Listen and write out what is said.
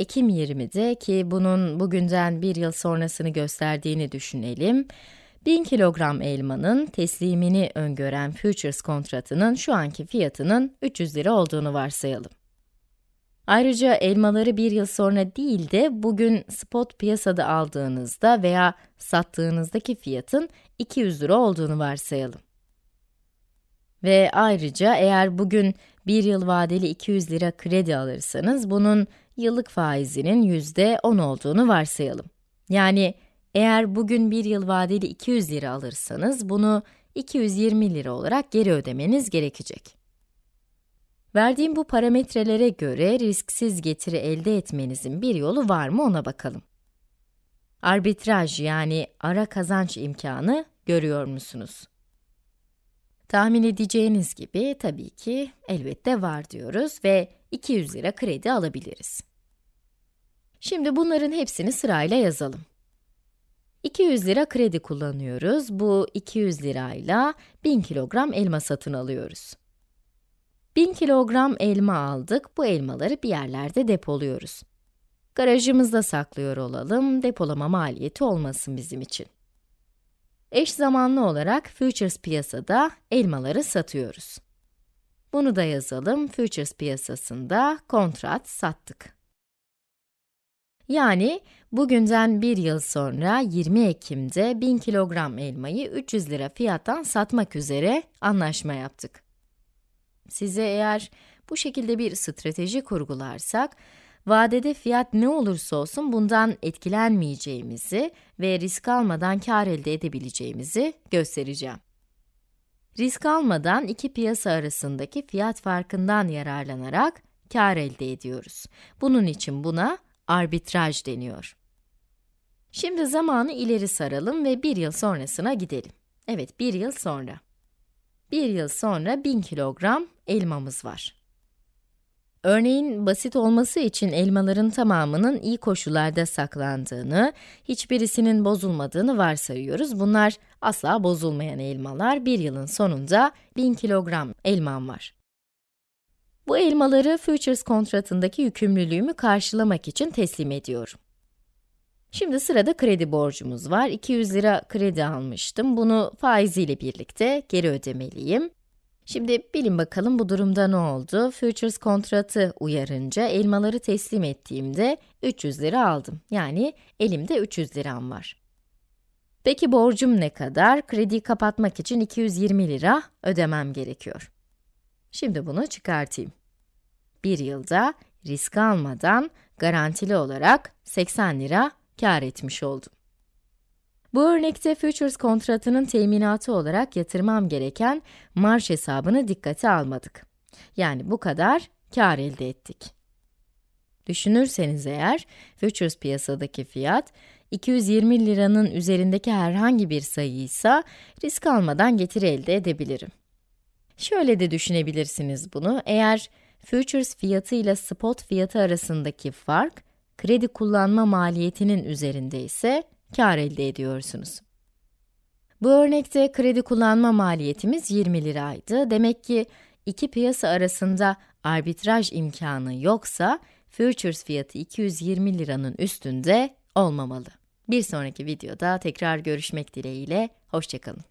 Ekim 20'de ki bunun bugünden bir yıl sonrasını gösterdiğini düşünelim. 1000 kilogram elmanın teslimini öngören futures kontratının şu anki fiyatının 300 lira olduğunu varsayalım. Ayrıca elmaları bir yıl sonra değil de bugün spot piyasada aldığınızda veya sattığınızdaki fiyatın 200 lira olduğunu varsayalım. Ve ayrıca eğer bugün bir yıl vadeli 200 lira kredi alırsanız bunun yıllık faizinin yüzde 10 olduğunu varsayalım. Yani eğer bugün bir yıl vadeli 200 lira alırsanız bunu 220 lira olarak geri ödemeniz gerekecek. Verdiğim bu parametrelere göre risksiz getiri elde etmenizin bir yolu var mı ona bakalım. Arbitraj yani ara kazanç imkanı görüyor musunuz? Tahmin edeceğiniz gibi tabii ki elbette var diyoruz ve 200 lira kredi alabiliriz. Şimdi bunların hepsini sırayla yazalım. 200 lira kredi kullanıyoruz. Bu 200 lirayla 1000 kilogram elma satın alıyoruz. 1000 kilogram elma aldık. Bu elmaları bir yerlerde depoluyoruz. Garajımızda saklıyor olalım, depolama maliyeti olmasın bizim için. Eş zamanlı olarak futures piyasada elmaları satıyoruz. Bunu da yazalım, futures piyasasında kontrat sattık. Yani bugünden bir yıl sonra 20 Ekim'de 1000 kilogram elmayı 300 lira fiyattan satmak üzere anlaşma yaptık. Size eğer bu şekilde bir strateji kurgularsak, vadede fiyat ne olursa olsun bundan etkilenmeyeceğimizi ve risk almadan kar elde edebileceğimizi göstereceğim. Risk almadan iki piyasa arasındaki fiyat farkından yararlanarak kar elde ediyoruz. Bunun için buna arbitraj deniyor. Şimdi zamanı ileri saralım ve bir yıl sonrasına gidelim. Evet, bir yıl sonra. Bir yıl sonra 1000 kilogram elmamız var. Örneğin basit olması için elmaların tamamının iyi koşullarda saklandığını, hiçbirisinin bozulmadığını varsayıyoruz. Bunlar asla bozulmayan elmalar. Bir yılın sonunda 1000 kilogram elmam var. Bu elmaları futures kontratındaki yükümlülüğümü karşılamak için teslim ediyorum. Şimdi sırada kredi borcumuz var. 200 lira kredi almıştım. Bunu faiziyle birlikte geri ödemeliyim. Şimdi bilin bakalım bu durumda ne oldu? Futures kontratı uyarınca elmaları teslim ettiğimde 300 lira aldım. Yani elimde 300 liram var. Peki borcum ne kadar? Krediyi kapatmak için 220 lira ödemem gerekiyor. Şimdi bunu çıkartayım. Bir yılda risk almadan garantili olarak 80 lira kar etmiş oldum. Bu örnekte futures kontratının teminatı olarak yatırmam gereken marş hesabını dikkate almadık. Yani bu kadar kar elde ettik. Düşünürseniz eğer, futures piyasadaki fiyat 220 liranın üzerindeki herhangi bir sayıysa risk almadan getiri elde edebilirim. Şöyle de düşünebilirsiniz bunu, eğer futures fiyatı ile spot fiyatı arasındaki fark, kredi kullanma maliyetinin üzerinde ise kar elde ediyorsunuz. Bu örnekte kredi kullanma maliyetimiz 20 liraydı. Demek ki iki piyasa arasında arbitraj imkanı yoksa, futures fiyatı 220 liranın üstünde olmamalı. Bir sonraki videoda tekrar görüşmek dileğiyle, hoşçakalın.